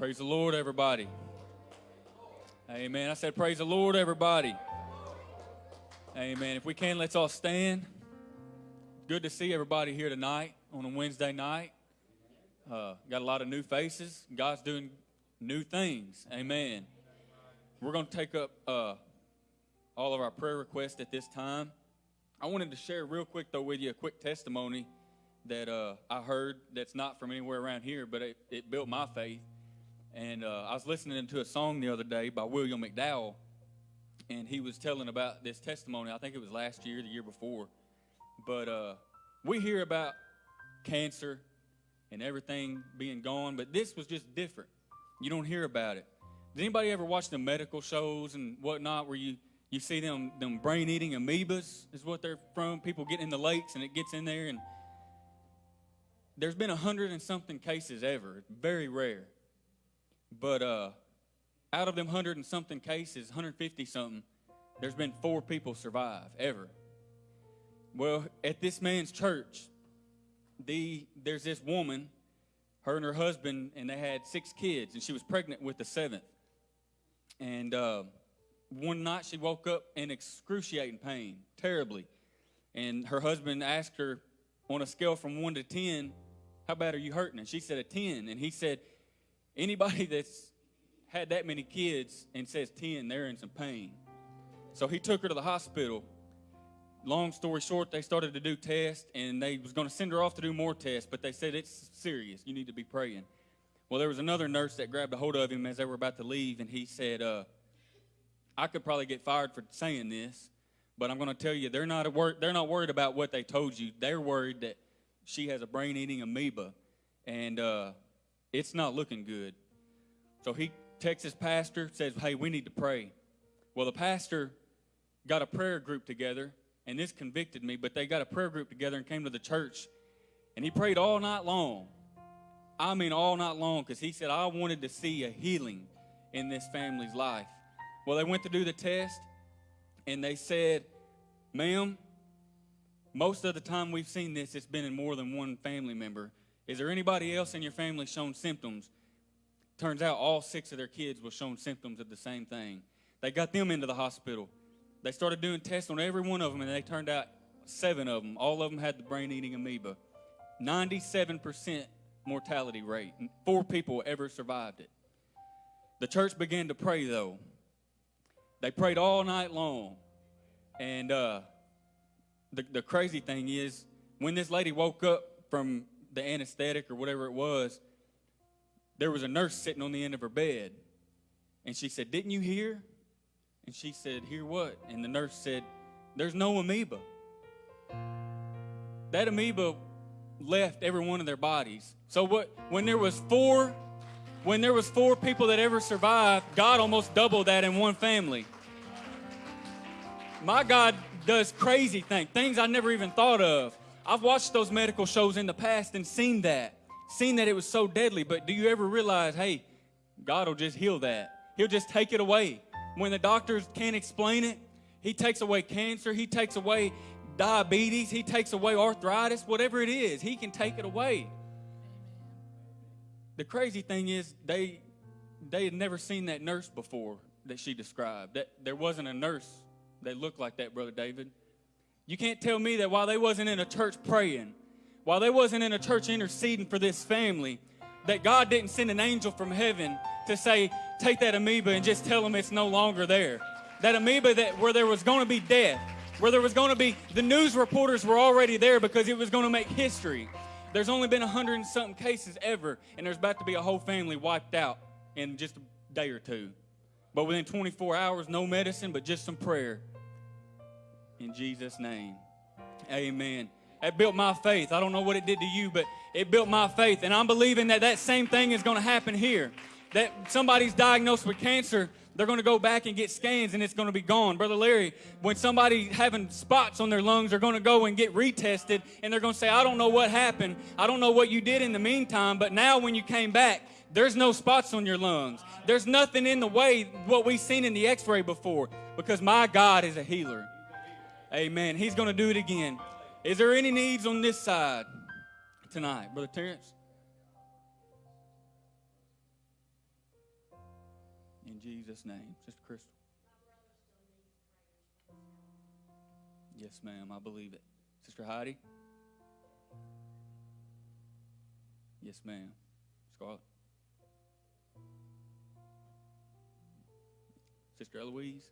Praise the Lord, everybody. Amen. I said, Praise the Lord, everybody. Amen. If we can, let's all stand. Good to see everybody here tonight on a Wednesday night. Uh, got a lot of new faces. God's doing new things. Amen. We're going to take up uh, all of our prayer requests at this time. I wanted to share real quick, though, with you a quick testimony that uh, I heard that's not from anywhere around here, but it, it built my faith. And uh, I was listening to a song the other day by William McDowell, and he was telling about this testimony. I think it was last year, the year before. But uh, we hear about cancer and everything being gone, but this was just different. You don't hear about it. Did anybody ever watch the medical shows and whatnot where you, you see them, them brain eating amoebas, is what they're from? People get in the lakes and it gets in there and there's been a hundred and something cases ever. Very rare. But uh, out of them hundred and something cases, 150 something, there's been four people survive ever. Well, at this man's church, the there's this woman, her and her husband, and they had six kids, and she was pregnant with the seventh. And uh, one night she woke up in excruciating pain, terribly. And her husband asked her on a scale from one to ten, how bad are you hurting? And she said a 10. And he said, anybody that's had that many kids and says 10, they're in some pain. So he took her to the hospital. Long story short, they started to do tests and they was going to send her off to do more tests, but they said it's serious. You need to be praying. Well, there was another nurse that grabbed a hold of him as they were about to leave, and he said, uh, I could probably get fired for saying this, but I'm going to tell you, they're not, wor- they're not worried about what they told you. They're worried that she has a brain eating amoeba, and uh, it's not looking good. So he texts his pastor, says, Hey, we need to pray. Well, the pastor got a prayer group together, and this convicted me, but they got a prayer group together and came to the church, and he prayed all night long. I mean, all night long, because he said, I wanted to see a healing in this family's life. Well, they went to do the test, and they said, Ma'am, most of the time we've seen this, it's been in more than one family member. Is there anybody else in your family shown symptoms? Turns out all six of their kids were shown symptoms of the same thing. They got them into the hospital. They started doing tests on every one of them, and they turned out seven of them. All of them had the brain eating amoeba. 97% mortality rate. Four people ever survived it. The church began to pray, though. They prayed all night long. And uh, the, the crazy thing is, when this lady woke up from the anesthetic or whatever it was, there was a nurse sitting on the end of her bed. And she said, Didn't you hear? And she said, Hear what? And the nurse said, There's no amoeba. That amoeba left every one of their bodies. So what when there was four when there was four people that ever survived, God almost doubled that in one family. My God does crazy things, things I never even thought of. I've watched those medical shows in the past and seen that, seen that it was so deadly. But do you ever realize, hey, God will just heal that? He'll just take it away. When the doctors can't explain it, He takes away cancer, He takes away diabetes, He takes away arthritis, whatever it is, He can take it away. The crazy thing is, they they had never seen that nurse before that she described. That there wasn't a nurse that looked like that, Brother David. You can't tell me that while they wasn't in a church praying, while they wasn't in a church interceding for this family, that God didn't send an angel from heaven to say, take that amoeba and just tell them it's no longer there. That amoeba that where there was going to be death, where there was going to be, the news reporters were already there because it was going to make history. There's only been a hundred and something cases ever, and there's about to be a whole family wiped out in just a day or two. But within 24 hours, no medicine, but just some prayer in Jesus' name. Amen. That built my faith. I don't know what it did to you, but it built my faith. And I'm believing that that same thing is going to happen here. That somebody's diagnosed with cancer, they're going to go back and get scans and it's going to be gone. Brother Larry, when somebody having spots on their lungs, they're going to go and get retested and they're going to say, I don't know what happened. I don't know what you did in the meantime, but now when you came back, there's no spots on your lungs. There's nothing in the way what we've seen in the x-ray before because my God is a healer. Amen. He's going to do it again. Is there any needs on this side tonight, Brother Terrence? In Jesus' name. Sister Crystal. Yes, ma'am. I believe it. Sister Heidi? Yes, ma'am. Scarlett? Sister Eloise?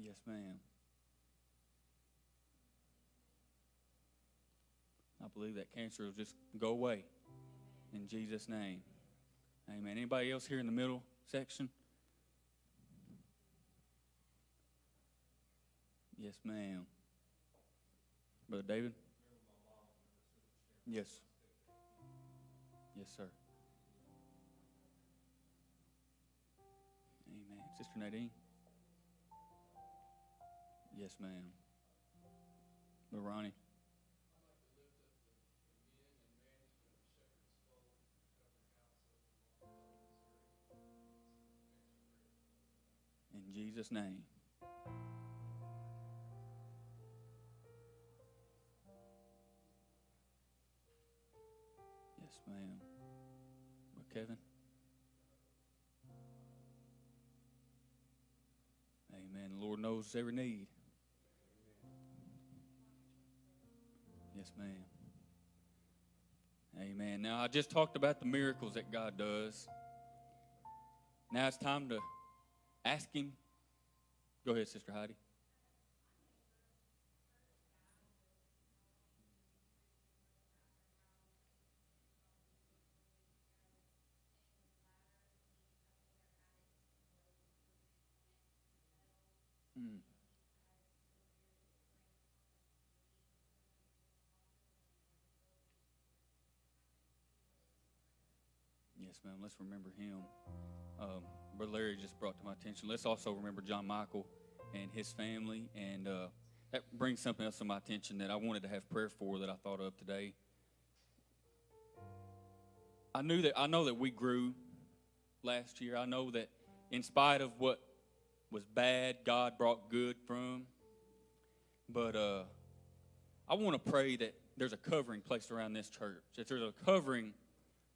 Yes, ma'am. I believe that cancer will just go away in Jesus' name. Amen. Anybody else here in the middle section? Yes, ma'am. Brother David? Yes. Yes, sir. Amen. Sister Nadine? Yes, ma'am. Ronnie? In Jesus' name. Yes, ma'am. But Kevin? Amen. The Lord knows every need. Yes, ma'am. Amen. Now, I just talked about the miracles that God does. Now it's time to ask Him. Go ahead, Sister Heidi. Yes, ma'am. Let's remember him. Um, Brother Larry just brought to my attention. Let's also remember John Michael and his family. And uh, that brings something else to my attention that I wanted to have prayer for that I thought of today. I knew that I know that we grew last year. I know that in spite of what was bad, God brought good from. But uh, I want to pray that there's a covering placed around this church, that there's a covering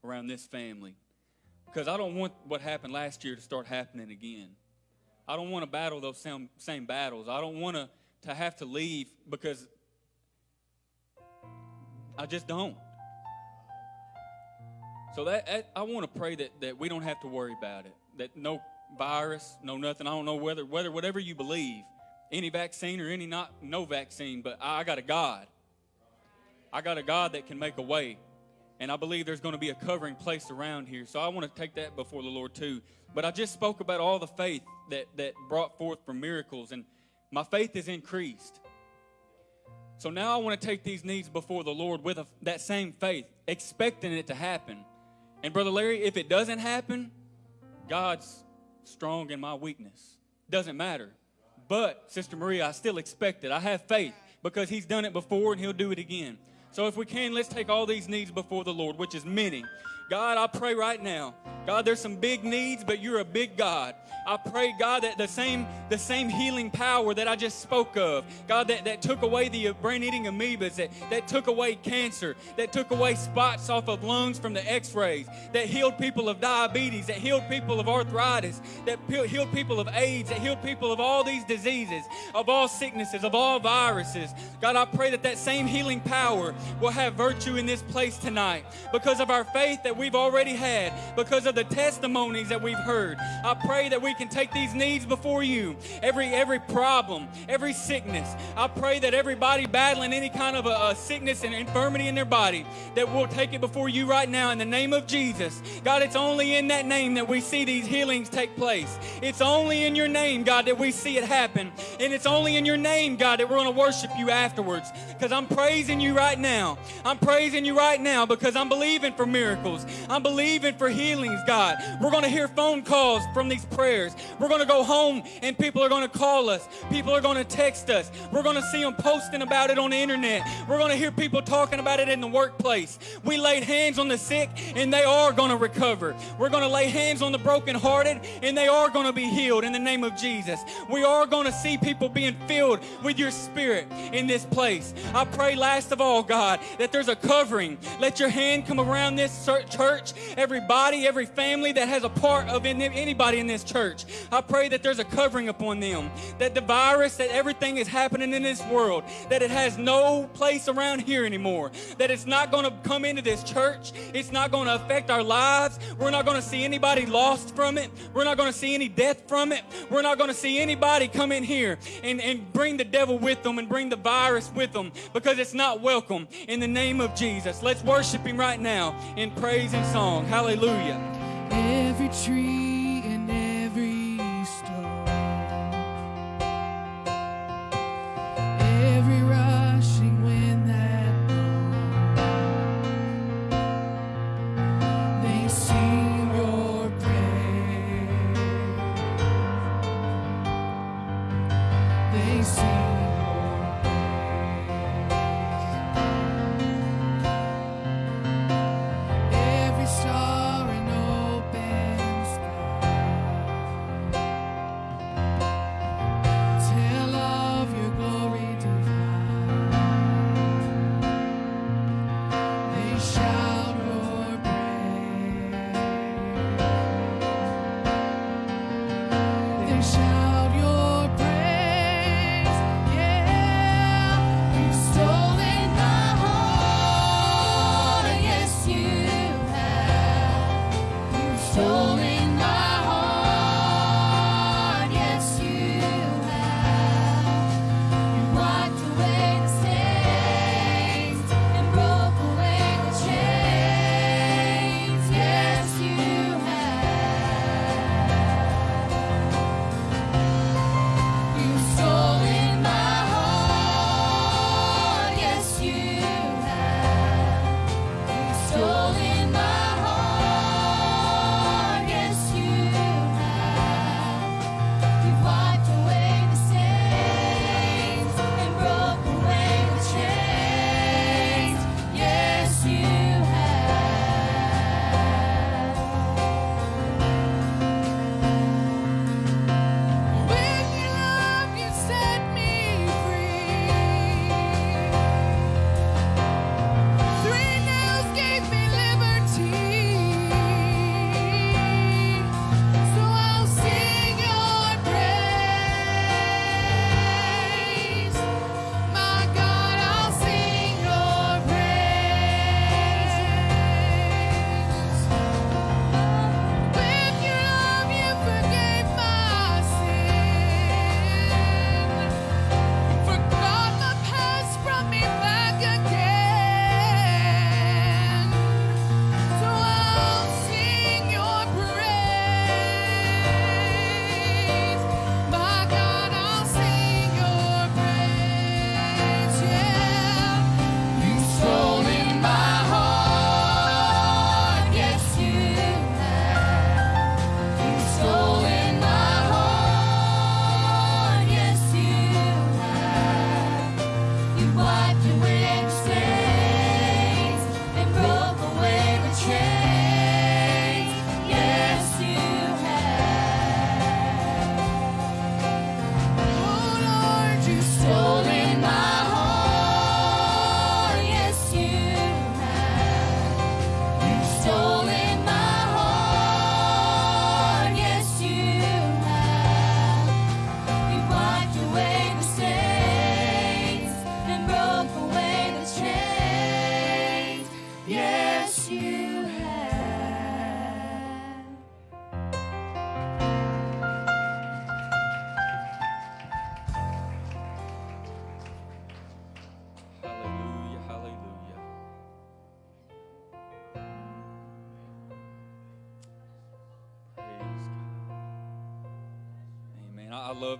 around this family. Because I don't want what happened last year to start happening again. I don't want to battle those same, same battles. I don't want to, to have to leave because I just don't. So that, that I want to pray that, that we don't have to worry about it. That no virus, no nothing. I don't know whether whether whatever you believe, any vaccine or any not no vaccine, but I got a God. I got a God that can make a way. And I believe there's going to be a covering placed around here. So I want to take that before the Lord too. But I just spoke about all the faith that, that brought forth from miracles, and my faith is increased. So now I want to take these needs before the Lord with a, that same faith, expecting it to happen. And Brother Larry, if it doesn't happen, God's strong in my weakness. Doesn't matter. But, Sister Maria, I still expect it. I have faith because He's done it before and He'll do it again. So if we can, let's take all these needs before the Lord, which is many. God, I pray right now. God, there's some big needs, but you're a big God. I pray, God, that the same, the same healing power that I just spoke of, God, that, that took away the brain-eating amoebas, that, that took away cancer, that took away spots off of lungs from the x-rays, that healed people of diabetes, that healed people of arthritis, that healed people of AIDS, that healed people of all these diseases, of all sicknesses, of all viruses. God, I pray that that same healing power will have virtue in this place tonight because of our faith that we've already had, because of the testimonies that we've heard. I pray that we can take these needs before you. Every every problem, every sickness. I pray that everybody battling any kind of a, a sickness and infirmity in their body, that we'll take it before you right now in the name of Jesus. God, it's only in that name that we see these healings take place. It's only in your name, God, that we see it happen. And it's only in your name, God, that we're going to worship you afterwards. Because I'm praising you right now. I'm praising you right now because I'm believing for miracles. I'm believing for healings, God. We're going to hear phone calls from these prayers. We're going to go home and people are going to call us. People are going to text us. We're going to see them posting about it on the internet. We're going to hear people talking about it in the workplace. We laid hands on the sick and they are going to recover. We're going to lay hands on the brokenhearted and they are going to be healed in the name of Jesus. We are going to see people being filled with your spirit in this place. I pray last of all, God God, that there's a covering. Let your hand come around this church, everybody, every family that has a part of anybody in this church. I pray that there's a covering upon them, that the virus, that everything is happening in this world, that it has no place around here anymore, that it's not going to come into this church, it's not going to affect our lives. We're not going to see anybody lost from it, we're not going to see any death from it, we're not going to see anybody come in here and, and bring the devil with them and bring the virus with them because it's not welcome in the name of Jesus. Let's worship him right now in praise and song. Hallelujah. Every tree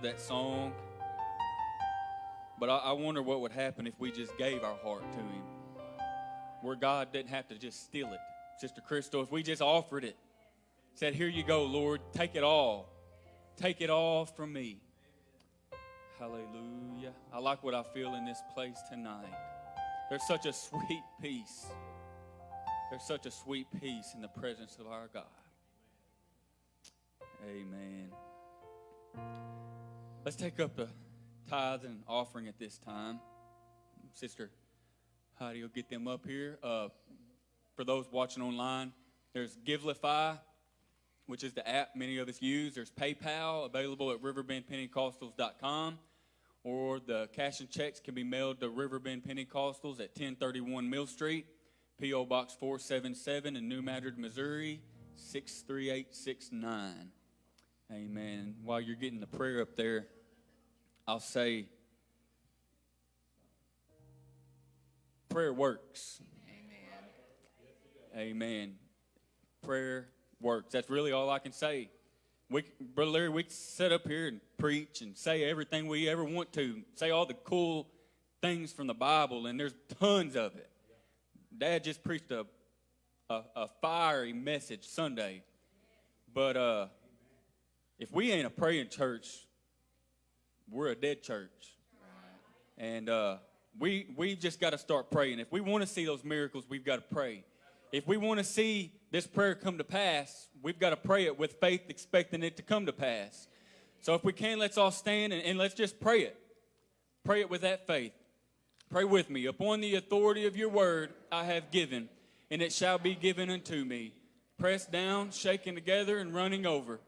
that song. But I, I wonder what would happen if we just gave our heart to Him. Where God didn't have to just steal it. Sister Crystal, if we just offered it, said, Here you go, Lord, take it all. Take it all from me. Hallelujah. I like what I feel in this place tonight. There's such a sweet peace. There's such a sweet peace in the presence of our God. Amen. Let's take up the tithe and offering at this time. Sister Heidi will get them up here. Uh, for those watching online, there's Givelify, which is the app many of us use. There's PayPal, available at riverbendpentecostals.com, or the cash and checks can be mailed to Riverbend Pentecostals at 1031 Mill Street, P.O. Box 477 in New Madrid, Missouri, 63869. Amen. While you're getting the prayer up there, I'll say prayer works. Amen. Amen. Prayer works. That's really all I can say. We, Brother Larry, we can sit up here and preach and say everything we ever want to, say all the cool things from the Bible, and there's tons of it. Dad just preached a, a, a fiery message Sunday. But uh, if we ain't a praying church, we're a dead church. And uh, we we just got to start praying. If we want to see those miracles, we've got to pray. If we want to see this prayer come to pass, we've got to pray it with faith, expecting it to come to pass. So if we can, let's all stand and, and let's just pray it. Pray it with that faith. Pray with me. Upon the authority of your word I have given, and it shall be given unto me. Pressed down, shaken together, and running over.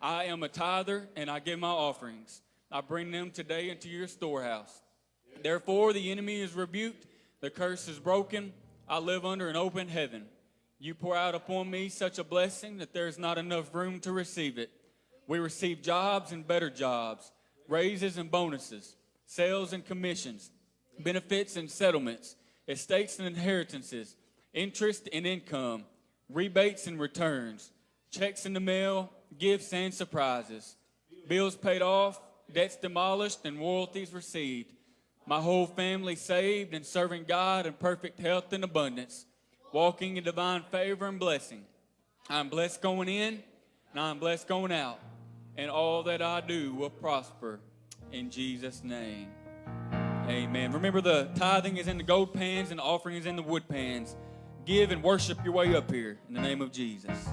I am a tither, and I give my offerings. I bring them today into your storehouse. Therefore, the enemy is rebuked, the curse is broken. I live under an open heaven. You pour out upon me such a blessing that there's not enough room to receive it. We receive jobs and better jobs, raises and bonuses, sales and commissions, benefits and settlements, estates and inheritances, interest and income, rebates and returns, checks in the mail, gifts and surprises, bills paid off, debts demolished, and royalties received. My whole family saved and serving God in perfect health and abundance, walking in divine favor and blessing. I'm blessed going in and I'm blessed going out, and all that I do will prosper in Jesus' name. Amen. Remember, the tithing is in the gold pans and the offering is in the wood pans. Give and worship your way up here in the name of Jesus.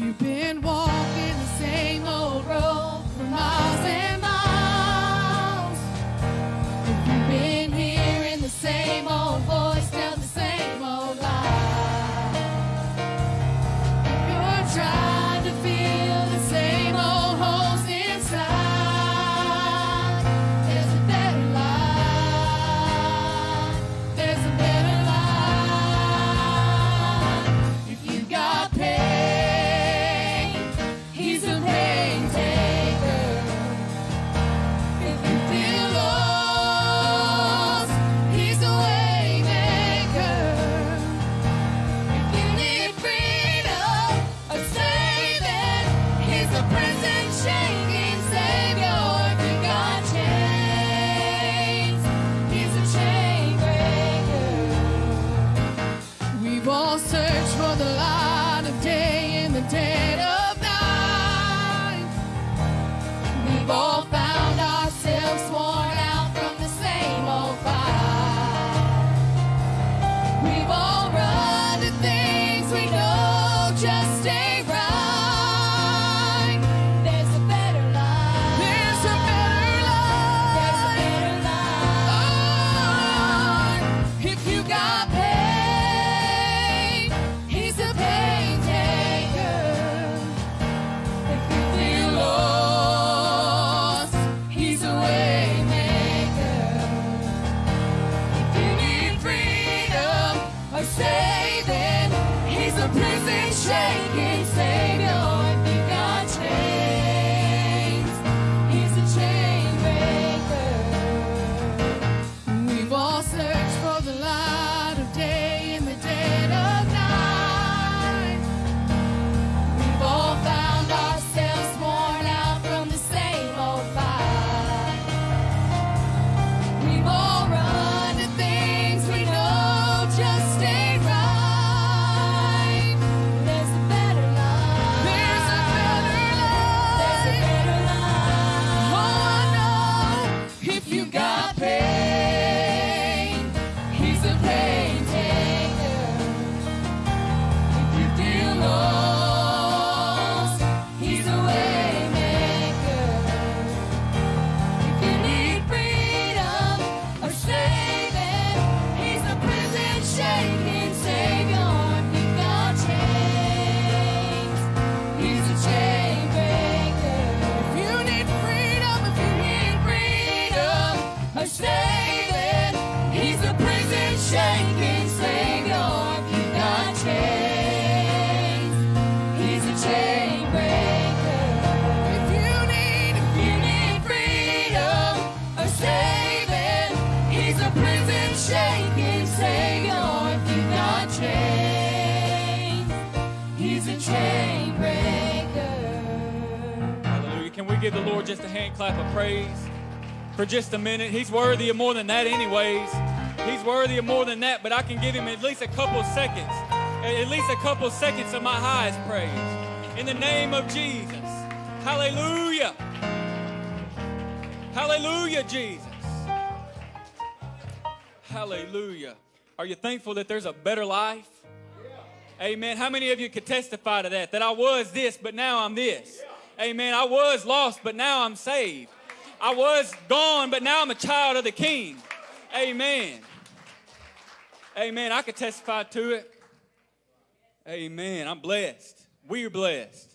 You've been walking the same old road for miles, just a minute? He's worthy of more than that, anyways. He's worthy of more than that, but I can give him at least a couple seconds, at least a couple seconds of my highest praise. In the name of Jesus. Hallelujah. Hallelujah, Jesus. Hallelujah. Are you thankful that there's a better life? Amen. How many of you could testify to that? That I was this, but now I'm this. Amen. I was lost, but now I'm saved. I was gone, but now I'm a child of the King. Amen. Amen. I could testify to it. Amen. I'm blessed. We're blessed.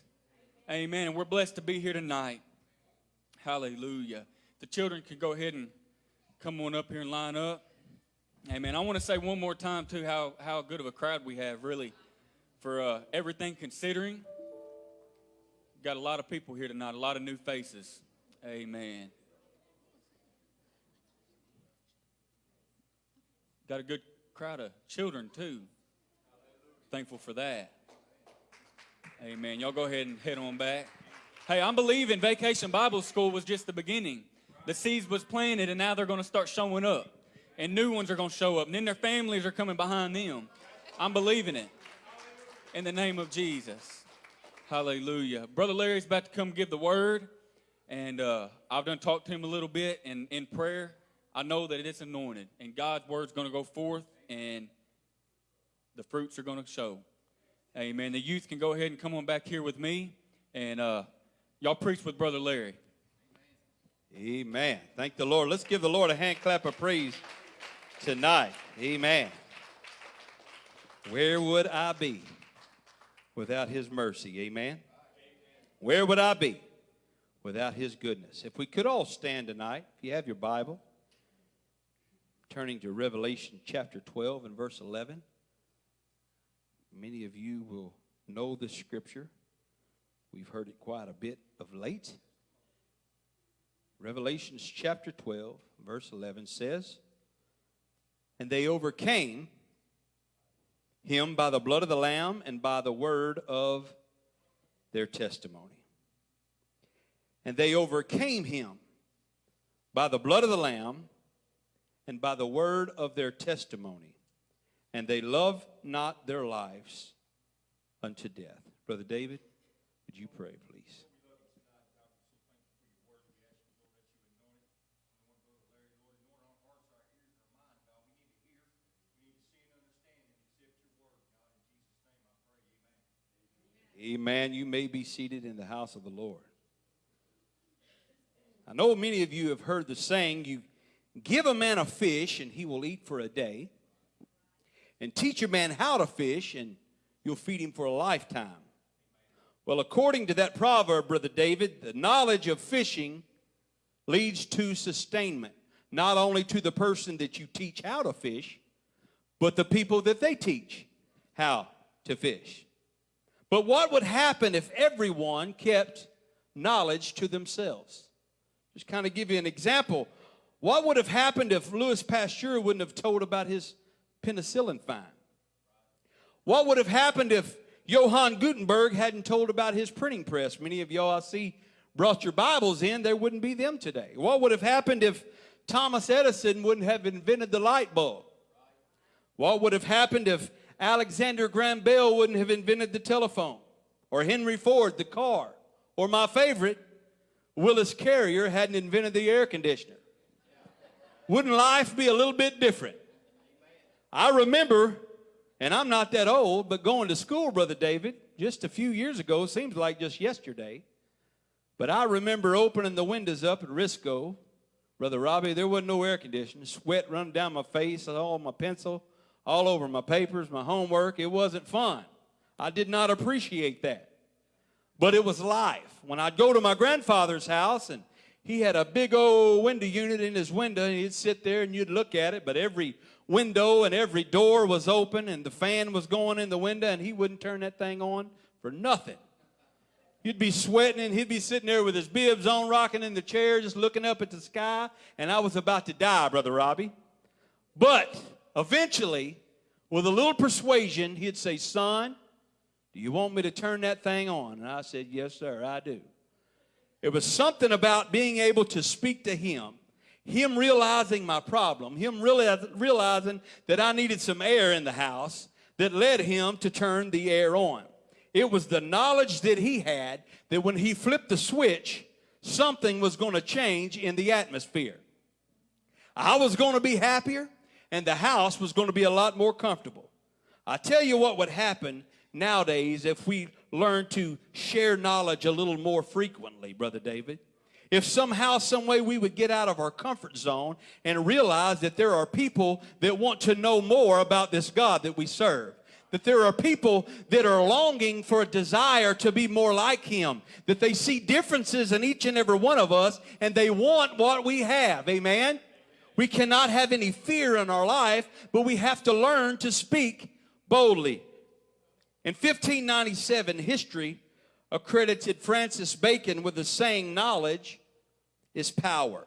Amen. And we're blessed to be here tonight. Hallelujah. The children can go ahead and come on up here and line up. Amen. I want to say one more time, too, how, how good of a crowd we have, really, for uh, everything considering. Got a lot of people here tonight, a lot of new faces. Amen. Got a good crowd of children, too. Thankful for that. Amen. Y'all go ahead and head on back. Hey, I'm believing Vacation Bible School was just the beginning. The seeds was planted, and now they're going to start showing up. And new ones are going to show up. And then their families are coming behind them. I'm believing it. In the name of Jesus. Hallelujah. Brother Larry's about to come give the word. And uh, I've done talked to him a little bit. And in prayer, I know that it's anointed. And God's word's going to go forth. And the fruits are going to show. Amen. The youth can go ahead and come on back here with me. And uh, y'all preach with Brother Larry. Amen. Thank the Lord. Let's give the Lord a hand clap of praise tonight. Amen. Where would I be without his mercy? Amen. Where would I be without his goodness? If we could all stand tonight, if you have your Bible, turning to Revelation chapter 12 and verse 11. Many of you will know this scripture. We've heard it quite a bit of late. Revelations chapter 12, verse 11 says, And they overcame him by the blood of the Lamb and by the word of their testimony. And they overcame him by the blood of the Lamb and by the word of their testimony. And they loved not their lives unto death. Brother David, would you pray, please? Amen. You may be seated in the house of the Lord. I know many of you have heard the saying, you give a man a fish and he will eat for a day, and teach a man how to fish and you'll feed him for a lifetime. Well, according to that proverb, Brother David, the knowledge of fishing leads to sustainment, not only to the person that you teach how to fish, but the people that they teach how to fish. But what would happen if everyone kept knowledge to themselves? Just kind of give you an example. What would have happened if Louis Pasteur wouldn't have told about his penicillin find? What would have happened if Johann Gutenberg hadn't told about his printing press? Many of y'all I see brought your Bibles in, there wouldn't be them today. What would have happened if Thomas Edison wouldn't have invented the light bulb? What would have happened if Alexander Graham Bell wouldn't have invented the telephone? Or Henry Ford, the car? Or my favorite, Willis Carrier hadn't invented the air conditioner? Wouldn't life be a little bit different? I remember, and I'm not that old, but going to school, Brother David, just a few years ago, seems like just yesterday. But I remember opening the windows up at Risco. Brother Robbie, there wasn't no air conditioning. Sweat running down my face, all my pencil, all over my papers, my homework. It wasn't fun. I did not appreciate that. But it was life. When I'd go to my grandfather's house and he had a big old window unit in his window and he'd sit there and you'd look at it, but every window and every door was open and the fan was going in the window and he wouldn't turn that thing on for nothing. You'd be sweating and he'd be sitting there with his bibs on, rocking in the chair, just looking up at the sky. And I was about to die, Brother Robbie. But eventually, with a little persuasion, he'd say, Son, do you want me to turn that thing on? And I said, Yes, sir, I do. It was something about being able to speak to him, him realizing my problem, him realizing that I needed some air in the house that led him to turn the air on. It was the knowledge that he had that when he flipped the switch, something was going to change in the atmosphere. I was going to be happier, and the house was going to be a lot more comfortable. I tell you what would happen nowadays if we learn to share knowledge a little more frequently, Brother David. If somehow, some way we would get out of our comfort zone and realize that there are people that want to know more about this God that we serve. That there are people that are longing for a desire to be more like him. That they see differences in each and every one of us and they want what we have. Amen? We cannot have any fear in our life but we have to learn to speak boldly in 1597 history accredited francis bacon with the saying knowledge is power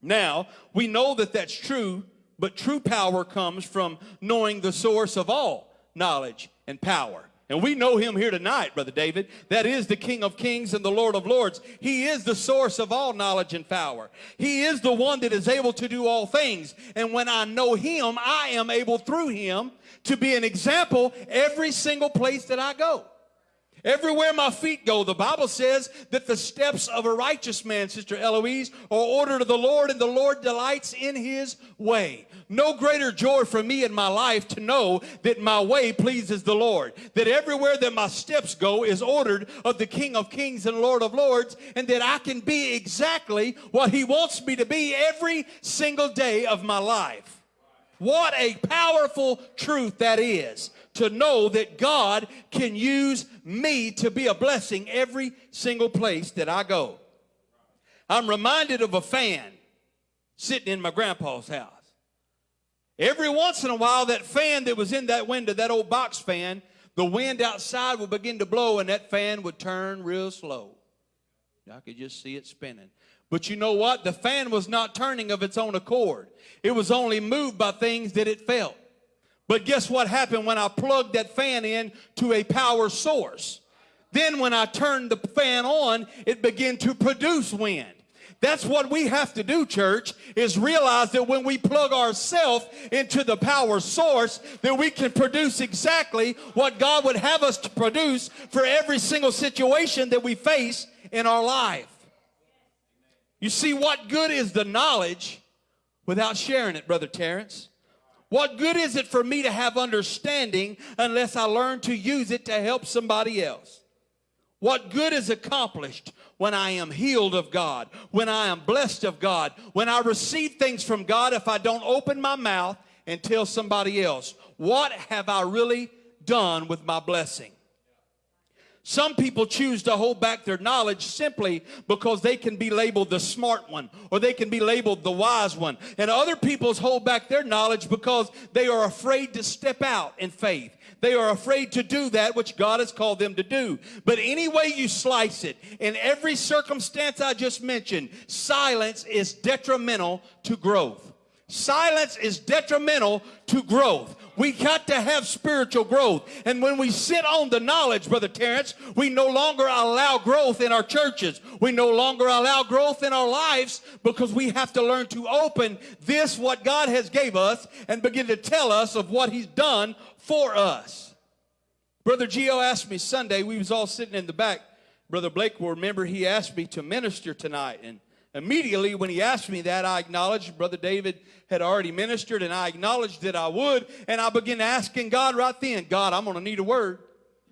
now we know that that's true but true power comes from knowing the source of all knowledge, and power. And we know him here tonight, Brother David. That is the King of Kings and the Lord of Lords. He is the source of all knowledge and power. He is the one that is able to do all things. And when I know him, I am able through him to be an example every single place that I go. Everywhere my feet go, the Bible says that the steps of a righteous man, Sister Eloise, are ordered of the Lord, and the Lord delights in his way. No greater joy for me in my life to know that my way pleases the Lord. That everywhere that my steps go is ordered of the King of Kings and Lord of Lords, and that I can be exactly what he wants me to be every single day of my life. What a powerful truth that is to know that God can use me to be a blessing every single place that I go. I'm reminded of a fan sitting in my grandpa's house. Every once in a while, that fan that was in that window, that old box fan, the wind outside would begin to blow and that fan would turn real slow. I could just see it spinning. But you know what? The fan was not turning of its own accord. It was only moved by things that it felt. But guess what happened when I plugged that fan in to a power source? Then when I turned the fan on, it began to produce wind. That's what we have to do, church, is realize that when we plug ourselves into the power source, that we can produce exactly what God would have us to produce for every single situation that we face in our life. You see, what good is the knowledge without sharing it, Brother Terrence? What good is it for me to have understanding unless I learn to use it to help somebody else? What good is accomplished when I am healed of God, when I am blessed of God, when I receive things from God if I don't open my mouth and tell somebody else? What have I really done with my blessing? Some people choose to hold back their knowledge simply because they can be labeled the smart one or they can be labeled the wise one. And other people's hold back their knowledge because they are afraid to step out in faith. They are afraid to do that which God has called them to do. But any way you slice it, in every circumstance I just mentioned, silence is detrimental to growth. Silence is detrimental to growth. We got to have spiritual growth. And when we sit on the knowledge, Brother Terrence, we no longer allow growth in our churches. We no longer allow growth in our lives because we have to learn to open this, what God has gave us, and begin to tell us of what he's done for us. Brother Geo asked me Sunday, we was all sitting in the back. Brother Blake will remember he asked me to minister tonight. And Immediately, when he asked me that, I acknowledged Brother David had already ministered, and I acknowledged that I would. And I began asking God right then, God, I'm going to need a word.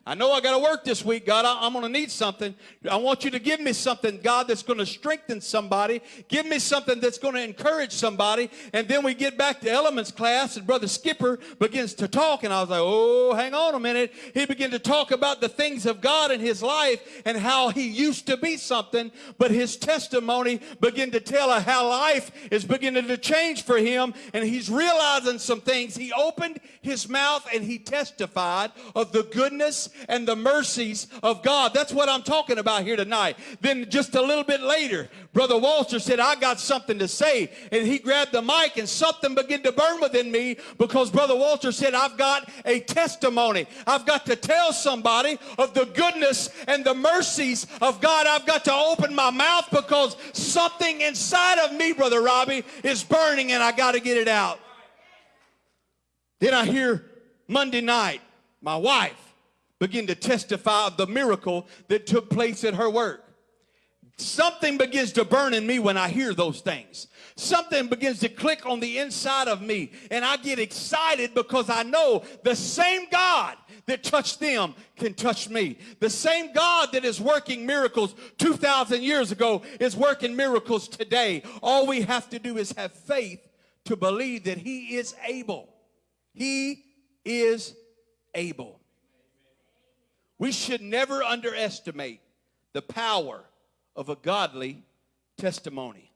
I know I got to work this week, God. I, am going to need something. I want you to give me something, God, that's going to strengthen somebody. Give me something that's going to encourage somebody. And then we get back to elements class, and Brother Skipper begins to talk. And I was like, oh, hang on a minute. He began to talk about the things of God in his life and how he used to be something, but his testimony began to tell how life is beginning to change for him. And he's realizing some things. He opened his mouth and he testified of the goodness and the mercies of God. That's what I'm talking about here tonight. Then just a little bit later, Brother Walter said, I got something to say. And he grabbed the mic and something began to burn within me because Brother Walter said, I've got a testimony. I've got to tell somebody of the goodness and the mercies of God. I've got to open my mouth because something inside of me, Brother Robbie, is burning and I got to get it out. Then I hear Monday night, my wife begin to testify of the miracle that took place at her work. Something begins to burn in me when I hear those things. Something begins to click on the inside of me, and I get excited because I know the same God that touched them can touch me. The same God that is working miracles 2,000 years ago is working miracles today. All we have to do is have faith to believe that He is able. He is able. We should never underestimate the power of a godly testimony.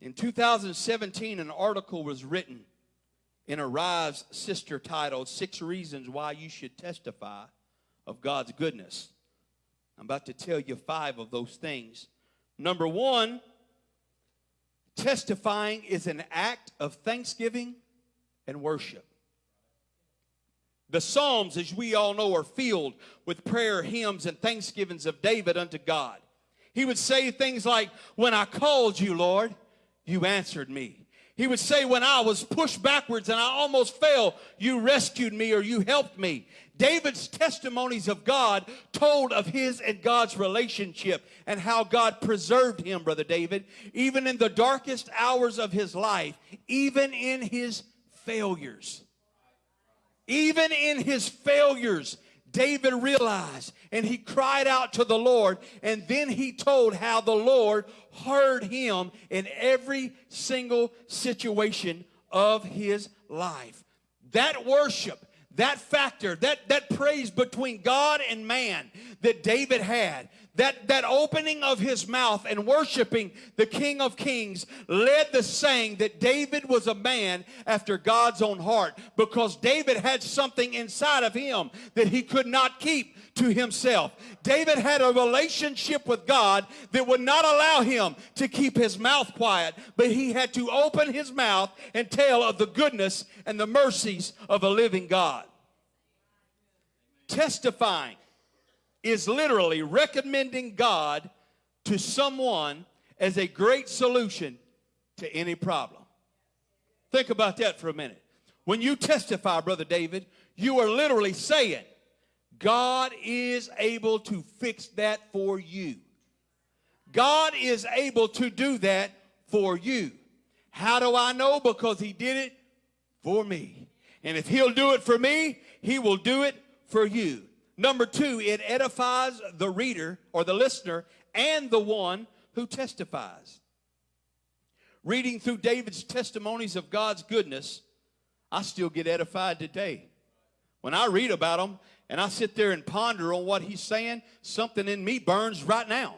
In 2017, an article was written in Arise Sister titled Six Reasons Why You Should Testify of God's Goodness. I'm about to tell you five of those things. Number one, testifying is an act of thanksgiving and worship. The Psalms, as we all know, are filled with prayer, hymns, and thanksgivings of David unto God. He would say things like, When I called you, Lord, you answered me. He would say, When I was pushed backwards and I almost fell, you rescued me or you helped me. David's testimonies of God told of his and God's relationship and how God preserved him, Brother David, even in the darkest hours of his life, even in his failures. Even in his failures, David realized and he cried out to the Lord, and then he told how the Lord heard him in every single situation of his life. That worship, that factor, that, that praise between God and man that David had, that, that opening of his mouth and worshiping the King of Kings led the saying that David was a man after God's own heart because David had something inside of him that he could not keep to himself. David had a relationship with God that would not allow him to keep his mouth quiet, but he had to open his mouth and tell of the goodness and the mercies of a living God. Testifying is literally recommending God to someone as a great solution to any problem. Think about that for a minute. When you testify, Brother David, you are literally saying, God is able to fix that for you. God is able to do that for you. How do I know? Because He did it for me. And if He'll do it for me, He will do it for you. Number two, it edifies the reader or the listener and the one who testifies. Reading through David's testimonies of God's goodness, I still get edified today. When I read about them and I sit there and ponder on what he's saying, something in me burns right now.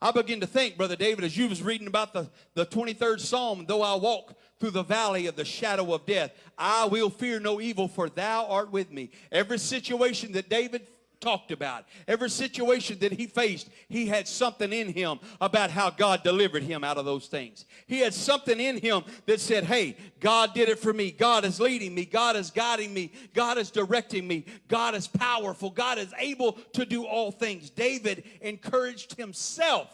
I begin to think, Brother David, as you was reading about the, the 23rd Psalm, though I walk through the valley of the shadow of death. I will fear no evil, for thou art with me. Every situation that David talked about, every situation that he faced, he had something in him about how God delivered him out of those things. He had something in him that said, Hey, God did it for me. God is leading me. God is guiding me. God is directing me. God is powerful. God is able to do all things. David encouraged himself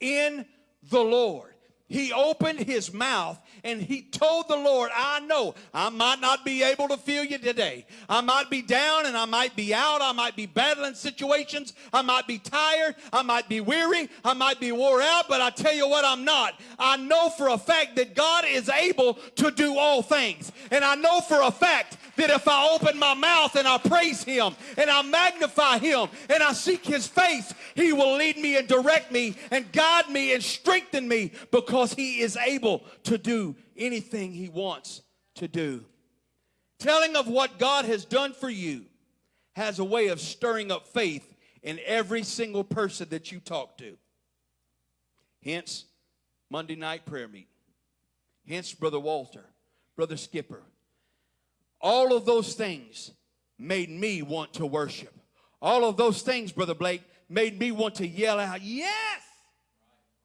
in the Lord he opened his mouth and he told the Lord, I know I might not be able to feel you today. I might be down and I might be out. I might be battling situations. I might be tired. I might be weary. I might be wore out, but I tell you what, I'm not. I know for a fact that God is able to do all things. And I know for a fact that if I open my mouth and I praise him and I magnify him and I seek his face, he will lead me and direct me and guide me and strengthen me because he is able to do anything he wants to do. Telling of what God has done for you has a way of stirring up faith in every single person that you talk to. Hence, Monday night prayer meeting. Hence, Brother Walter, Brother Skipper, all of those things made me want to worship. All of those things, Brother Blake, made me want to yell out, Yes,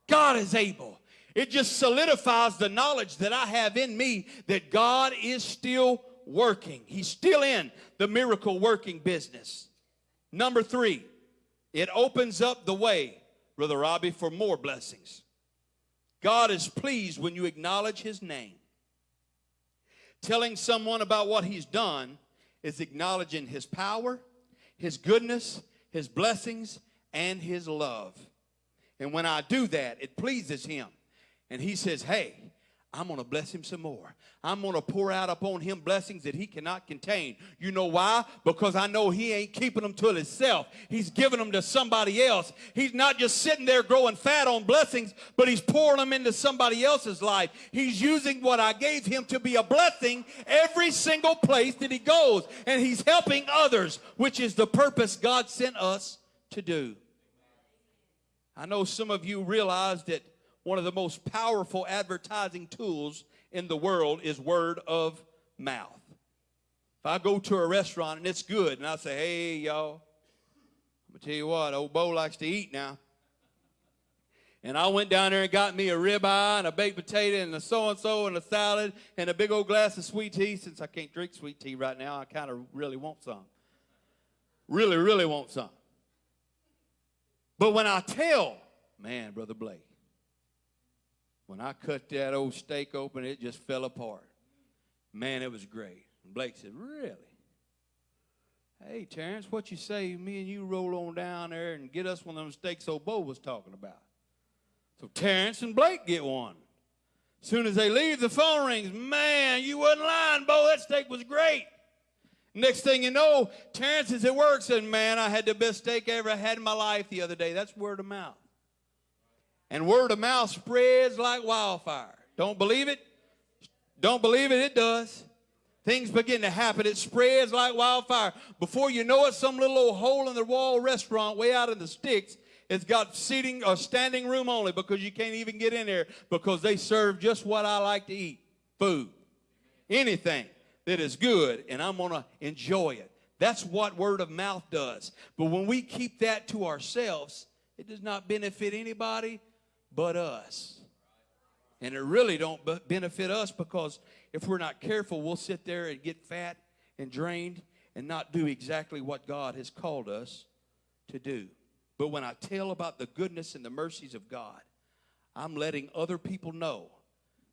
God is able. It just solidifies the knowledge that I have in me that God is still working. He's still in the miracle working business. Number three, it opens up the way, Brother Robbie, for more blessings. God is pleased when you acknowledge his name. Telling someone about what he's done is acknowledging his power, his goodness, his blessings, and his love. And when I do that, it pleases him. And he says, Hey, I'm going to bless him some more. I'm going to pour out upon him blessings that he cannot contain. You know why? Because I know he ain't keeping them to himself. He's giving them to somebody else. He's not just sitting there growing fat on blessings, but he's pouring them into somebody else's life. He's using what I gave him to be a blessing every single place that he goes. And he's helping others, which is the purpose God sent us to do. I know some of you realize that one of the most powerful advertising tools in the world is word of mouth. If I go to a restaurant and it's good and I say, hey, y'all, I'm going to tell you what, old Bo likes to eat now. And I went down there and got me a ribeye and a baked potato and a so and so and a salad and a big old glass of sweet tea. Since I can't drink sweet tea right now, I kind of really want some. Really, really want some. But when I tell, man, Brother Blake, when I cut that old steak open, it just fell apart. Man, it was great. And Blake said, Really? Hey, Terrence, what you say? Me and you roll on down there and get us one of them steaks old Bo was talking about. So Terrence and Blake get one. As soon as they leave, the phone rings. Man, you wasn't lying, Bo. That steak was great. Next thing you know, Terrence is at work saying, Man, I had the best steak I ever had in my life the other day. That's word of mouth. And word of mouth spreads like wildfire. Don't believe it? Don't believe it? It does. Things begin to happen. It spreads like wildfire. Before you know it, some little old hole in the wall restaurant way out in the sticks has got seating or standing room only because you can't even get in there because they serve just what I like to eat food. Anything that is good, and I'm going to enjoy it. That's what word of mouth does. But when we keep that to ourselves, it does not benefit anybody but us. And it really don't benefit us because if we're not careful, we'll sit there and get fat and drained and not do exactly what God has called us to do. But when I tell about the goodness and the mercies of God, I'm letting other people know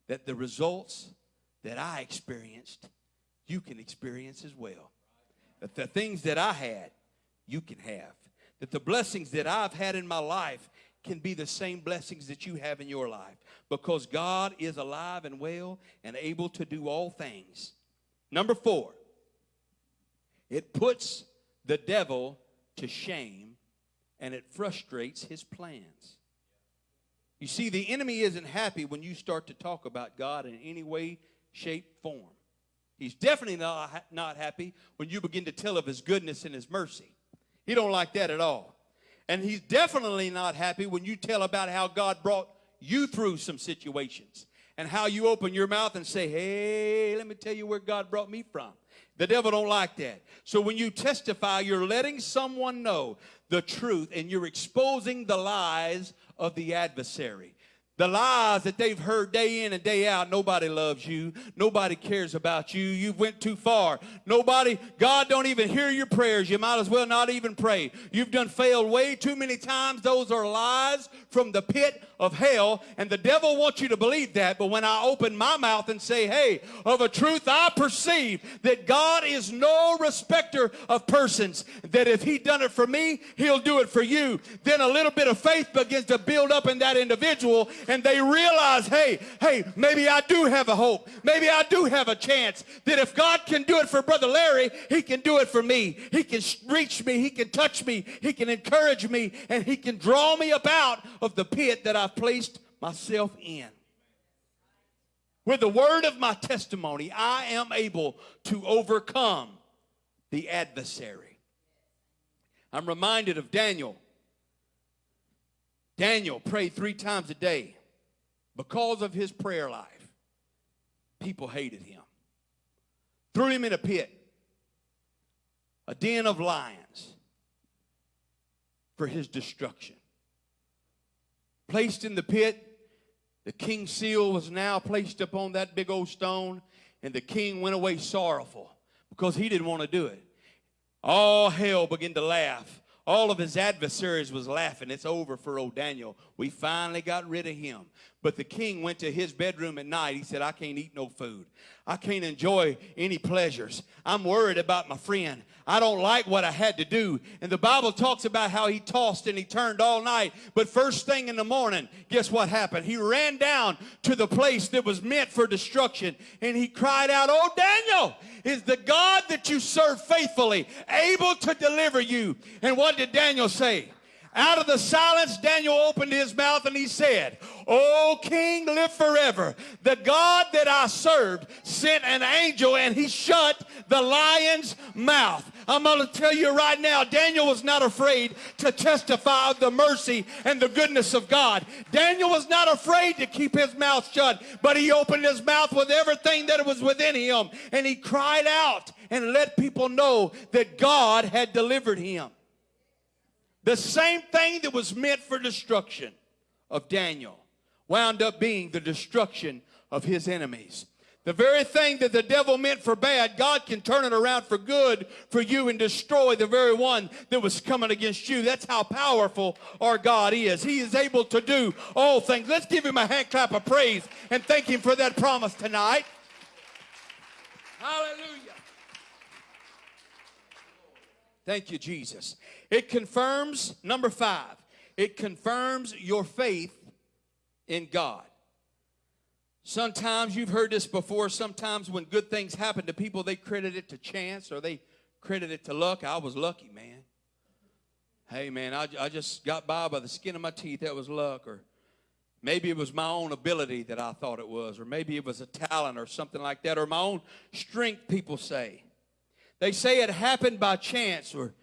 that the results that I experienced, you can experience as well. That the things that I had, you can have. That the blessings that I've had in my life can be the same blessings that you have in your life because God is alive and well and able to do all things. Number four, it puts the devil to shame and it frustrates his plans. You see, the enemy isn't happy when you start to talk about God in any way, shape, form. He's definitely not, not happy when you begin to tell of his goodness and his mercy. He don't like that at all. And he's definitely not happy when you tell about how God brought you through some situations and how you open your mouth and say, "Hey, let me tell you where God brought me from." The devil don't like that. So when you testify, you're letting someone know the truth and you're exposing the lies of the adversary. The lies that they've heard day in and day out. Nobody loves you. Nobody cares about you. You've went too far. Nobody, God don't even hear your prayers. You might as well not even pray. You've done failed way too many times. Those are lies from the pit of hell. And the devil wants you to believe that. But when I open my mouth and say, hey, of a truth I perceive that God is no respecter of persons, that if he done it for me, he'll do it for you. Then a little bit of faith begins to build up in that individual and they realize, hey, hey, maybe I do have a hope. Maybe I do have a chance that if God can do it for Brother Larry, he can do it for me. He can reach me, he can touch me, he can encourage me, and he can draw me up out of the pit that I've placed myself in. With the word of my testimony, I am able to overcome the adversary. I'm reminded of Daniel. Daniel prayed three times a day. Because of his prayer life, people hated him, threw him in a pit. a den of lions for his destruction. Placed in the pit, the king's seal was now placed upon that big old stone, and the king went away sorrowful because he didn't want to do it. All hell began to laugh. All of his adversaries was laughing. It's over for old Daniel. We finally got rid of him. But the king went to his bedroom at night. He said, I can't eat no food. I can't enjoy any pleasures. I'm worried about my friend. I don't like what I had to do. And the Bible talks about how he tossed and he turned all night. But first thing in the morning, guess what happened? He ran down to the place that was meant for destruction and he cried out, Oh, Daniel, is the God that you serve faithfully able to deliver you? And what did Daniel say? Out of the silence, Daniel opened his mouth and he said, O king, live forever. The God that I served sent an angel and he shut the lion's mouth. I'm going to tell you right now, Daniel was not afraid to testify of the mercy and the goodness of God. Daniel was not afraid to keep his mouth shut, but he opened his mouth with everything that was within him and he cried out and let people know that God had delivered him. The same thing that was meant for destruction of Daniel wound up being the destruction of his enemies. The very thing that the devil meant for bad, God can turn it around for good for you and destroy the very one that was coming against you. That's how powerful our God is. He is able to do all things. Let's give him a hand clap of praise and thank him for that promise tonight. Hallelujah. Thank you, Jesus. It confirms, number five, it confirms your faith in God. Sometimes you've heard this before. Sometimes when good things happen to people, they credit it to chance or they credit it to luck. I was lucky, man. Hey, man, I, I just got by by the skin of my teeth. That was luck. Or maybe it was my own ability that I thought it was. Or maybe it was a talent or something like that. Or my own strength, people say. They say it happened by chance or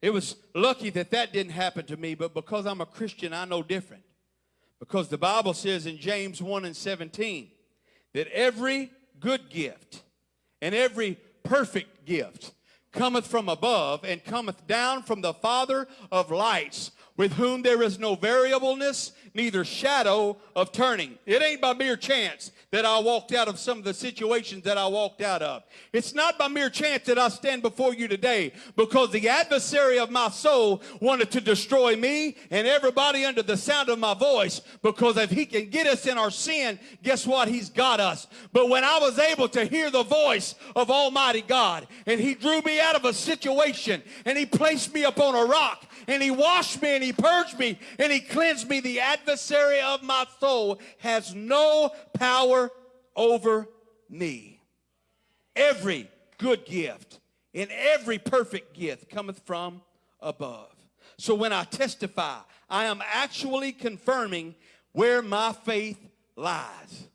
it was lucky that that didn't happen to me, but because I'm a Christian, I know different. Because the Bible says in James 1 and 17 that every good gift and every perfect gift cometh from above and cometh down from the Father of lights, with whom there is no variableness, neither shadow of turning. It ain't by mere chance that I walked out of some of the situations that I walked out of. It's not by mere chance that I stand before you today because the adversary of my soul wanted to destroy me and everybody under the sound of my voice because if he can get us in our sin, guess what? He's got us. But when I was able to hear the voice of Almighty God and he drew me out of a situation and he placed me upon a rock and he washed me and he purged me and he cleansed me. The adversary of my soul has no power over me. Every good gift and every perfect gift cometh from above. So when I testify, I am actually confirming where my faith lies.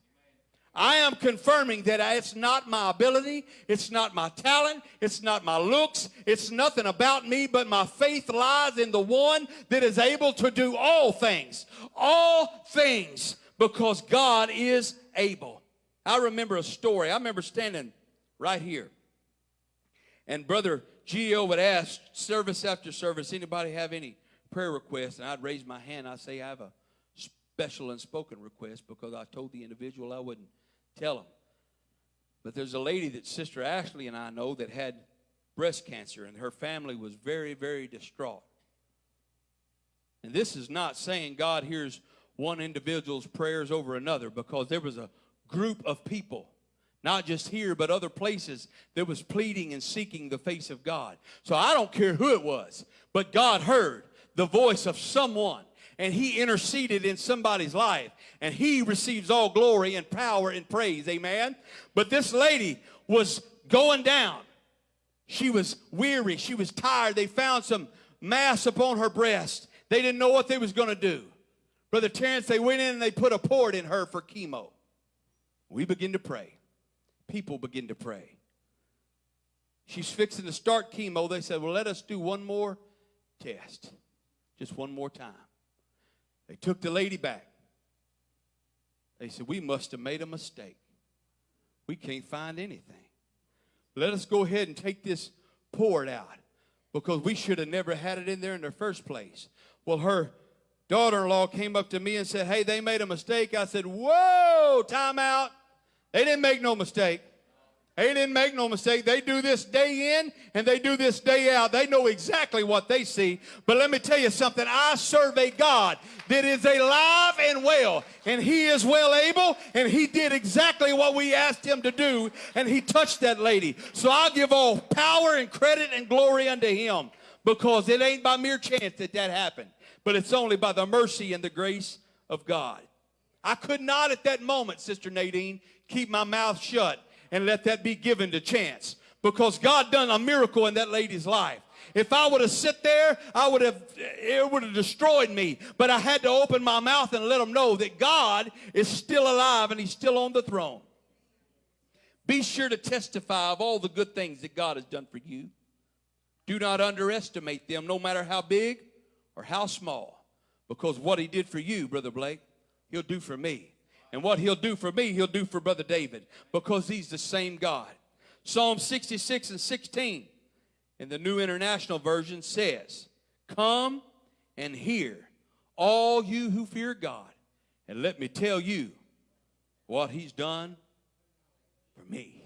I am confirming that it's not my ability, it's not my talent, it's not my looks, it's nothing about me, but my faith lies in the one that is able to do all things. All things because God is able. I remember a story. I remember standing right here. And Brother Gio would ask service after service, anybody have any prayer requests? And I'd raise my hand. I'd say, I have a special unspoken request because I told the individual I wouldn't tell them. But there's a lady that Sister Ashley and I know that had breast cancer, and her family was very, very distraught. And this is not saying God hears one individual's prayers over another because there was a group of people not just here but other places that was pleading and seeking the face of God. So I don't care who it was, but God heard the voice of someone and he interceded in somebody's life and he receives all glory and power and praise amen? But this lady was going down. She was weary she was tired. They found some mass upon her breast. They didn't know what they was going to do. Brother terrence they went in and they put a port in her for chemo. We begin to pray. People begin to pray. She's fixing to start chemo. They said well let us do one more test. Just one more time they took the lady back. They said, We must have made a mistake. We can't find anything. Let us go ahead and take this port out. because we should have never had it in there in the first place. Well, her daughter in law came up to me and said, Hey, they made a mistake. I said, Whoa, time out. They didn't make no mistake. They didn't make no mistake. They do this day in and they do this day out. They know exactly what they see. But let me tell you something. I serve a God that is alive and well. And he is well able. And he did exactly what we asked him to do. And he touched that lady. So I'll give all power and credit and glory unto him. Because it ain't by mere chance that that happened. But it's only by the mercy and the grace of God. I could not at that moment, Sister Nadine, keep my mouth shut and let that be given to chance because God done a miracle in that lady's life. If I would have sit there, I would have it would have destroyed me. But I had to open my mouth and let them know that God is still alive and he's still on the throne. Be sure to testify of all the good things that God has done for you. Do not underestimate them, no matter how big or how small, because what he did for you, Brother Blake, he'll do for me. And what he'll do for me, he'll do for Brother David because he's the same God. Psalm 66 and 16 in the New International Version says, Come and hear, all you who fear God, and let me tell you what he's done for me.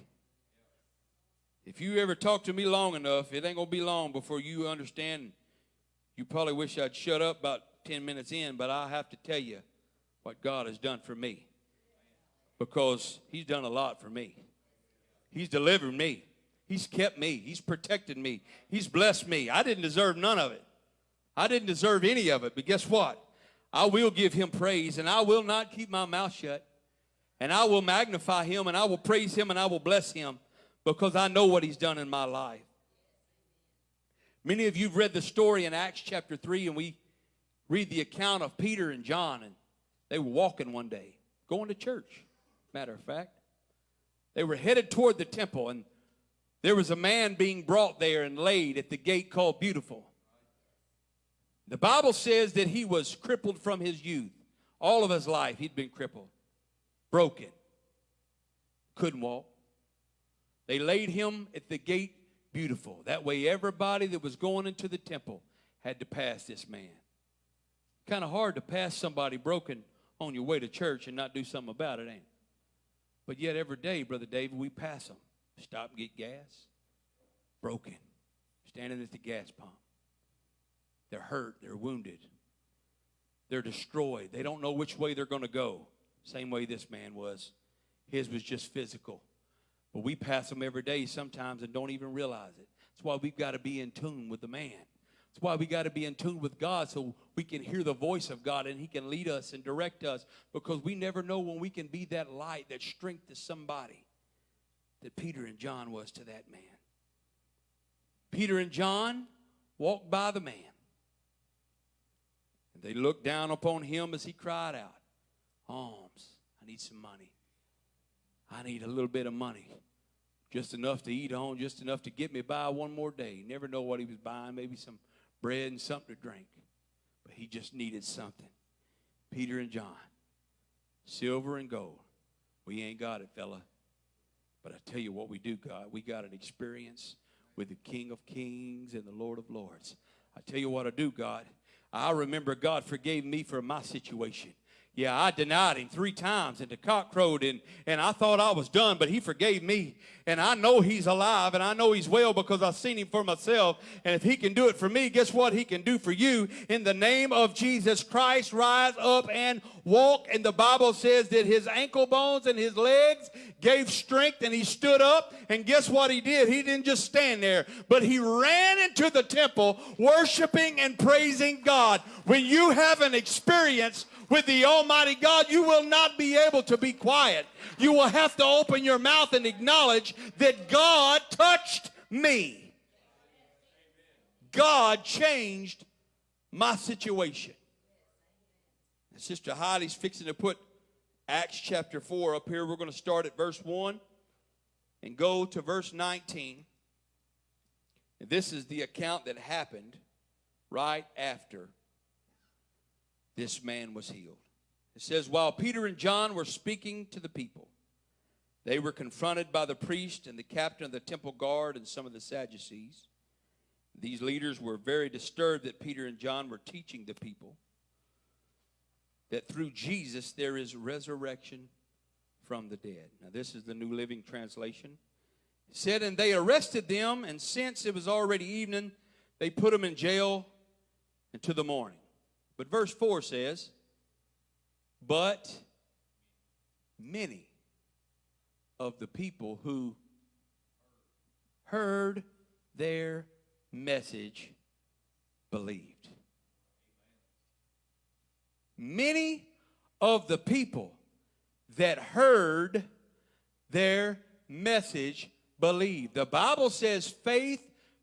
If you ever talk to me long enough, it ain't going to be long before you understand. You probably wish I'd shut up about 10 minutes in, but I have to tell you what God has done for me because he's done a lot for me. He's delivered me. He's kept me. He's protected me. He's blessed me. I didn't deserve none of it. I didn't deserve any of it. But guess what? I will give him praise and I will not keep my mouth shut. And I will magnify him and I will praise him and I will bless him because I know what he's done in my life. Many of you have read the story in Acts chapter 3 and we read the account of Peter and John and they were walking one day, going to church matter of fact. They were headed toward the temple, and there was a man being brought there and laid at the gate called Beautiful. The Bible says that he was crippled from his youth. All of his life, he'd been crippled, broken, couldn't walk. They laid him at the gate beautiful. That way, everybody that was going into the temple had to pass this man. Kind of hard to pass somebody broken on your way to church and not do something about it, ain't it? But yet every day, Brother David, we pass them. Stop and get gas. Broken. Standing at the gas pump. They're hurt. They're wounded. They're destroyed. They don't know which way they're going to go. Same way this man was. His was just physical. But we pass them every day sometimes and don't even realize it. That's why we've got to be in tune with the man. That's why we got to be in tune with God so we can hear the voice of God and He can lead us and direct us because we never know when we can be that light, that strength to somebody that Peter and John was to that man. Peter and John walked by the man. And they looked down upon him as he cried out, Alms, I need some money. I need a little bit of money just enough to eat on, just enough to get me by one more day. Never know what he was buying, maybe some bread and something to drink. But he just needed something. Peter and John, silver and gold. We ain't got it, fella. But I tell you what we do, God. We got an experience with the King of Kings and the Lord of Lords. I tell you what I do, God. I remember God forgave me for my situation. Yeah, I denied him three times and the cock crowed and, and I thought I was done, but he forgave me. And I know he's alive and I know he's well because I've seen him for myself. And if he can do it for me, guess what? He can do for you. In the name of Jesus Christ, rise up and walk. And the Bible says that his ankle bones and his legs gave strength and he stood up. And guess what he did? He didn't just stand there, but he ran into the temple worshiping and praising God. When you have an experience with the Almighty God, you will not be able to be quiet. You will have to open your mouth and acknowledge that God touched me. God changed my situation. And Sister Heidi's fixing to put Acts chapter 4 up here. We're going to start at verse 1 and go to verse 19. And this is the account that happened right after this man was healed. It says, While Peter and John were speaking to the people, they were confronted by the priest and the captain of the temple guard and some of the Sadducees. These leaders were very disturbed that Peter and John were teaching the people that through Jesus there is resurrection from the dead. Now, this is the New Living Translation. It said, And they arrested them, and since it was already evening, they put them in jail until the morning. But verse 4 says, But many of the people who heard their message believed. Many of the people that heard their message believed. The Bible says faith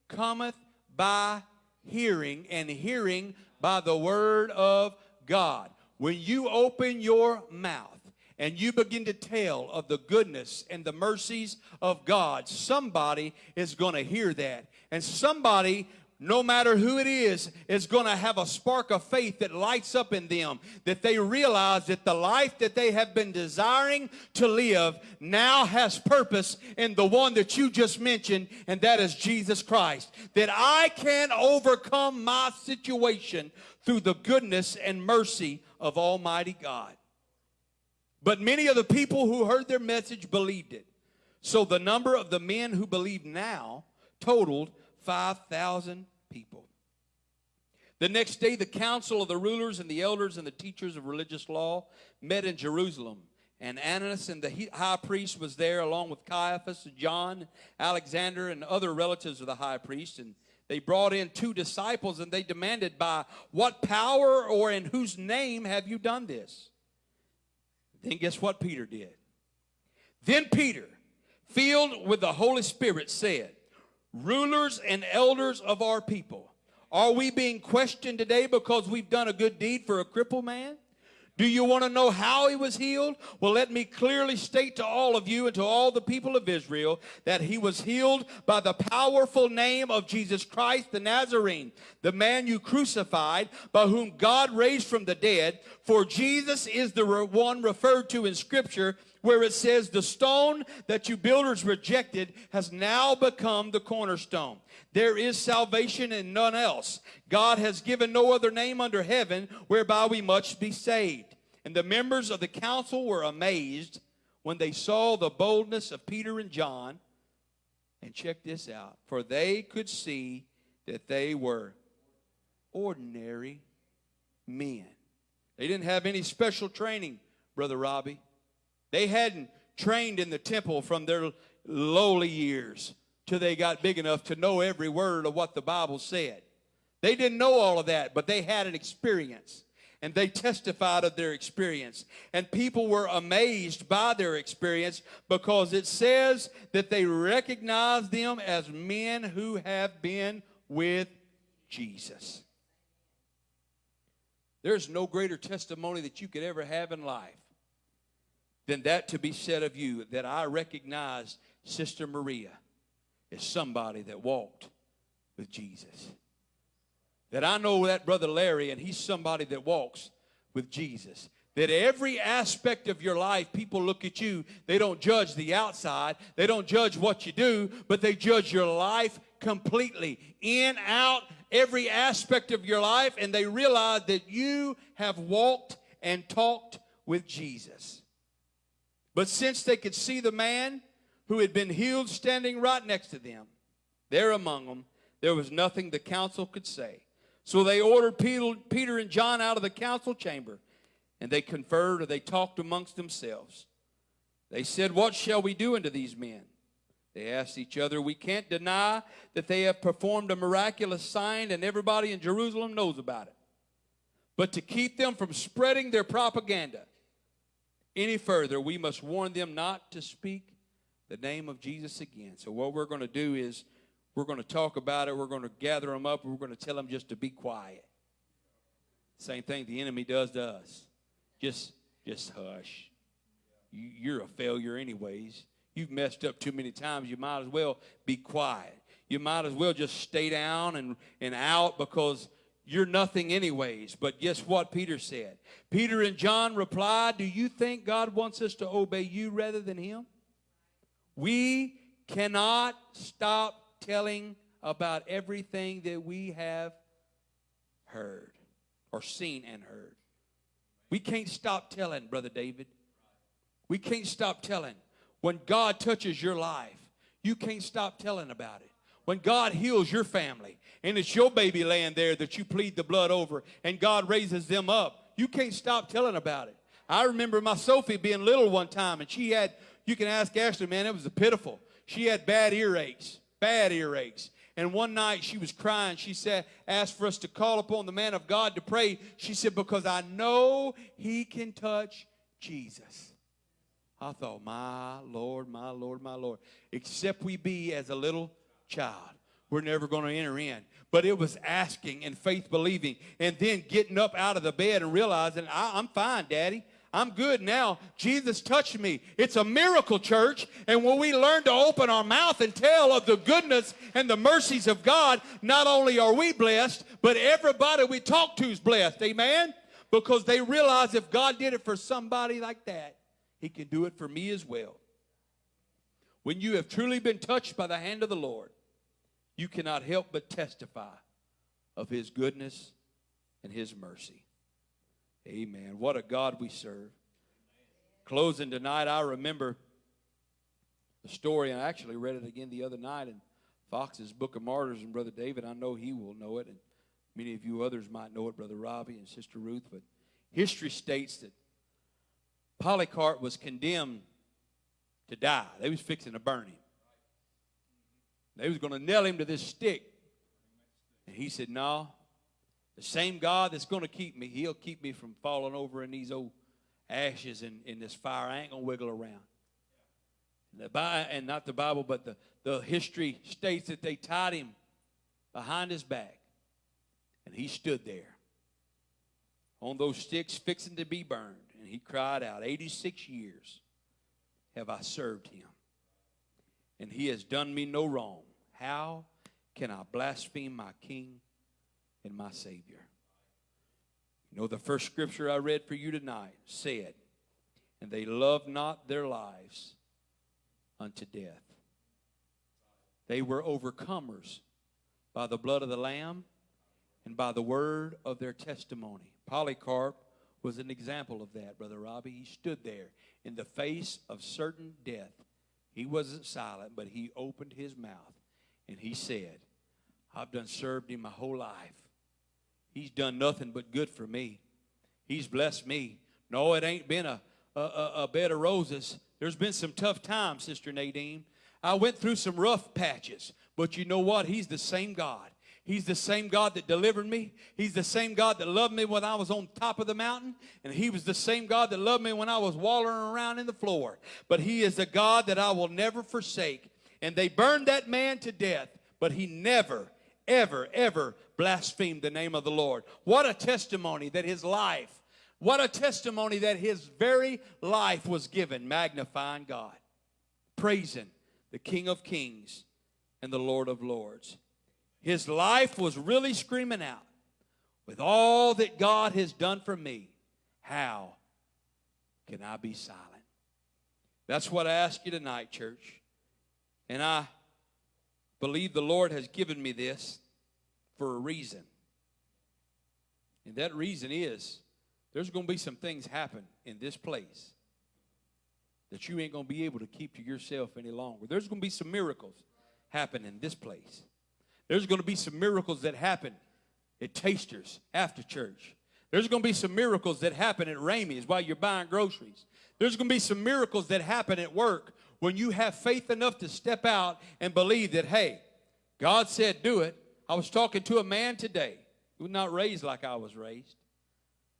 cometh by hearing, and hearing by the word of God. When you open your mouth, and you begin to tell of the goodness and the mercies of God, somebody is going to hear that. And somebody no matter who it is, is going to have a spark of faith that lights up in them. That they realize that the life that they have been desiring to live now has purpose in the one that you just mentioned, and that is Jesus Christ. That I can overcome my situation through the goodness and mercy of Almighty God. But many of the people who heard their message believed it. So the number of the men who believe now totaled 5,000 people. The next day, the council of the rulers and the elders and the teachers of religious law met in Jerusalem. And Annas and the high priest was there, along with Caiaphas, and John, Alexander, and other relatives of the high priest. And they brought in two disciples and they demanded, By what power or in whose name have you done this? Then guess what Peter did? Then Peter, filled with the Holy Spirit, said, rulers and elders of our people. Are we being questioned today because we've done a good deed for a crippled man? Do you want to know how he was healed? Well, let me clearly state to all of you and to all the people of Israel that he was healed by the powerful name of Jesus Christ the Nazarene, the man you crucified, by whom God raised from the dead. For Jesus is the one referred to in Scripture where it says, The stone that you builders rejected has now become the cornerstone. There is salvation in none else. God has given no other name under heaven whereby we must be saved. And the members of the council were amazed when they saw the boldness of Peter and John. And check this out for they could see that they were ordinary men. They didn't have any special training, Brother Robbie. They hadn't trained in the temple from their lowly years till they got big enough to know every word of what the Bible said. They didn't know all of that, but they had an experience. And they testified of their experience. And people were amazed by their experience because it says that they recognized them as men who have been with Jesus. There's no greater testimony that you could ever have in life than that to be said of you that I recognize Sister Maria as somebody that walked with Jesus. That I know that Brother Larry and he's somebody that walks with Jesus. That every aspect of your life, people look at you, they don't judge the outside, they don't judge what you do, but they judge your life completely, in, out, every aspect of your life, and they realize that you have walked and talked with Jesus. But since they could see the man who had been healed standing right next to them, there among them, there was nothing the council could say. So they ordered Peter and John out of the council chamber, and they conferred or they talked amongst themselves. They said, What shall we do unto these men? They asked each other, We can't deny that they have performed a miraculous sign, and everybody in Jerusalem knows about it. But to keep them from spreading their propaganda, any further, we must warn them not to speak the name of Jesus again. So, what we're going to do is we're going to talk about it, we're going to gather them up, we're going to tell them just to be quiet. Same thing the enemy does to us. Just, just hush. You, you're a failure, anyways. You've messed up too many times. You might as well be quiet. You might as well just stay down and, and out because you're nothing, anyways. But guess what Peter said? Peter and John replied, Do you think God wants us to obey you rather than him? We cannot stop telling about everything that we have heard or seen and heard. We can't stop telling, Brother David. We can't stop telling. When God touches your life, you can't stop telling about it. When God heals your family and it's your baby laying there that you plead the blood over and God raises them up, you can't stop telling about it. I remember my Sophie being little one time and she had, you can ask Ashley, man, it was pitiful. She had bad earaches, bad earaches. And one night she was crying. She said, asked for us to call upon the man of God to pray. She said, because I know he can touch Jesus. I thought, my Lord, my Lord, my Lord. Except we be as a little child, we're never going to enter in. But it was asking and faith believing and then getting up out of the bed and realizing, I'm fine, Daddy. I'm good now. Jesus touched me. It's a miracle, church. And when we learn to open our mouth and tell of the goodness and the mercies of God, not only are we blessed, but everybody we talk to is blessed. Amen? Because they realize if God did it for somebody like that, He can do it for me as well. When you have truly been touched by the hand of the Lord, you cannot help but testify of His goodness and His mercy. Amen. What a God we serve. Closing tonight, I remember the story, and I actually read it again the other night in Foxe's Book of Martyrs, and Brother David, I know he will know it, and many of you others might know it, Brother Robbie and Sister Ruth, but history states that Polycarp was condemned to die. They was fixing to burn him. They was going to nail him to this stick. And he said, no, the same God that's going to keep me, He'll keep me from falling over in these old ashes and in this fire. I ain't going to wiggle around. And, the, and not the Bible, but the, the history states that they tied him behind his back. And he stood there on those sticks fixing to be burned. And he cried out, 86 years have I served him. And he has done me no wrong. How can I blaspheme my king and my Savior. You know, the first scripture I read for you tonight said, And they loved not their lives unto death. They were overcomers by the blood of the Lamb and by the word of their testimony. Polycarp was an example of that, Brother Robbie. He stood there in the face of certain death. He wasn't silent, but he opened his mouth and he said, I've done served him my whole life. He's done nothing but good for me. He's blessed me. No, it ain't been a, a, a, bed of roses. There's been some tough times, Sister Nadine. I went through some rough patches, but you know what? He's the same God. He's the same God that delivered me. He's the same God that loved me when I was on top of the mountain. And He was the same God that loved me when I was wallowing around in the floor. But He is a God that I will never forsake. And they burned that man to death, but He never, ever, ever blasphemed the name of the Lord. What a testimony that his life, what a testimony that his very life was given, magnifying God, praising the King of Kings and the Lord of Lords. His life was really screaming out, with all that God has done for me, how can I be silent? That's what I ask you tonight, church. And I believe the Lord has given me this for a reason. And that reason is there's going to be some things happen in this place that you ain't going to be able to keep to yourself any longer. There's going to be some miracles happen in this place. There's going to be some miracles that happen at Tasters after church. There's going to be some miracles that happen at Ramey's while you're buying groceries. There's going to be some miracles that happen at work when you have faith enough to step out and believe that, hey, God said do it, I was talking to a man today who was not raised like I was raised.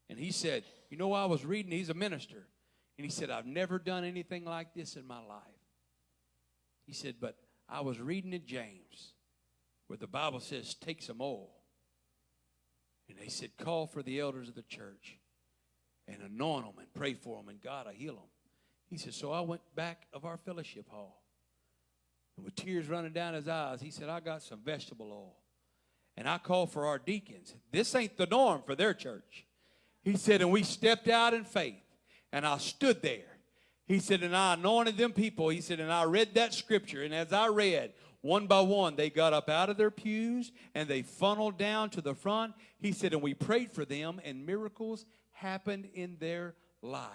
And he said, You know, I was reading, he's a minister. And he said, I've never done anything like this in my life. He said, But I was reading in James where the Bible says, Take some oil. And they said, Call for the elders of the church and anoint them and pray for them, and God will heal them. He said, So I went back of our fellowship hall. And with tears running down his eyes, he said, I got some vegetable oil and I called for our deacons. This ain't the norm for their church. He said, and we stepped out in faith, and I stood there. He said, and I anointed them people. He said, and I read that scripture, and as I read, one by one, they got up out of their pews and they funneled down to the front. He said, and we prayed for them, and miracles happened in their life.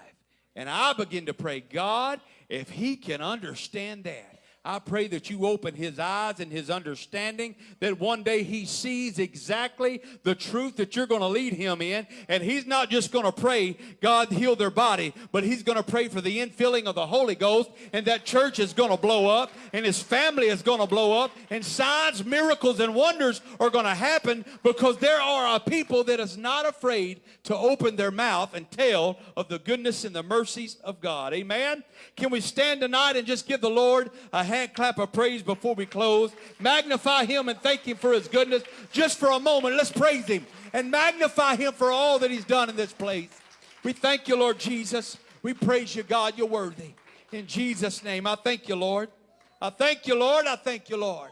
And I begin to pray, God, if he can understand that, I pray that you open his eyes and his understanding, that one day he sees exactly the truth that you're going to lead him in. And he's not just going to pray, God heal their body, but he's going to pray for the infilling of the Holy Ghost, and that church is going to blow up, and his family is going to blow up, and signs, miracles, and wonders are going to happen because there are a people that is not afraid to open their mouth and tell of the goodness and the mercies of God. Amen. Can we stand tonight and just give the Lord a hand clap of praise before we close? Magnify him and thank him for his goodness. Just for a moment, let's praise him and magnify him for all that he's done in this place. We thank you, Lord Jesus. We praise you, God. You're worthy. In Jesus' name, I thank you, Lord. I thank you, Lord. I thank you, Lord.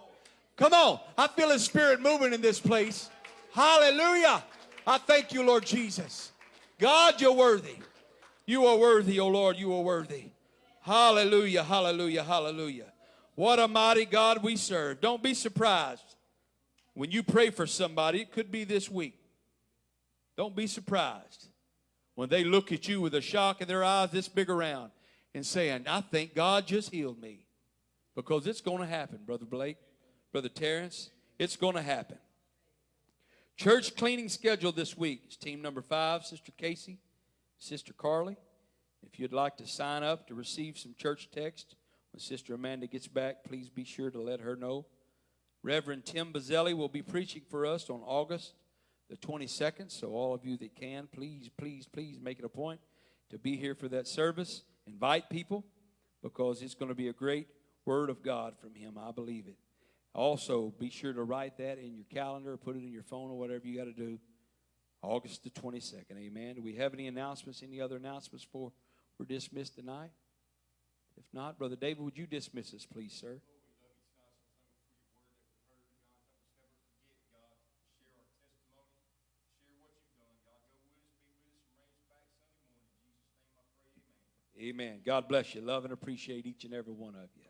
Come on. I feel his spirit moving in this place. Hallelujah. I thank you, Lord Jesus. God, you're worthy. You are worthy, O Lord. You are worthy. Hallelujah, hallelujah, hallelujah. What a mighty God we serve. Don't be surprised when you pray for somebody. It could be this week. Don't be surprised when they look at you with a shock in their eyes this big around and saying, I think God just healed me. Because it's going to happen, Brother Blake, Brother Terrence. It's going to happen. Church cleaning schedule this week is team number five, Sister Casey, Sister Carly. If you'd like to sign up to receive some church text when Sister Amanda gets back, please be sure to let her know. Reverend Tim Bazzelli will be preaching for us on August the 22nd. So, all of you that can, please, please, please make it a point to be here for that service. Invite people because it's going to be a great word of God from him. I believe it. Also, be sure to write that in your calendar, put it in your phone, or whatever you got to do. August the 22nd. Amen. Do we have any announcements? Any other announcements for we're dismissed tonight? If not, Brother David, would you dismiss us, please, sir? Amen. God bless you. Love and appreciate each and every one of you.